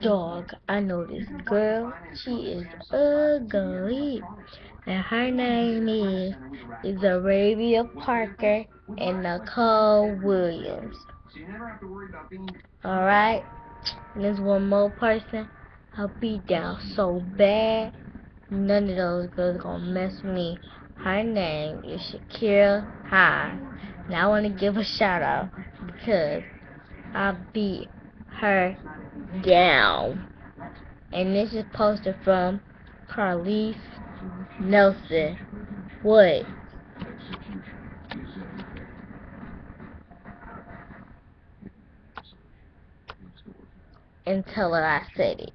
Dog, I know this girl. She is ugly. And her name is, is Arabia Parker and Nicole Williams. Alright? There's one more person. I'll be down so bad. None of those girls gonna mess with me. Her name is Shakira High. And I want to give a shout out because I beat her down. And this is posted from Carlise Nelson. What? Until I said it.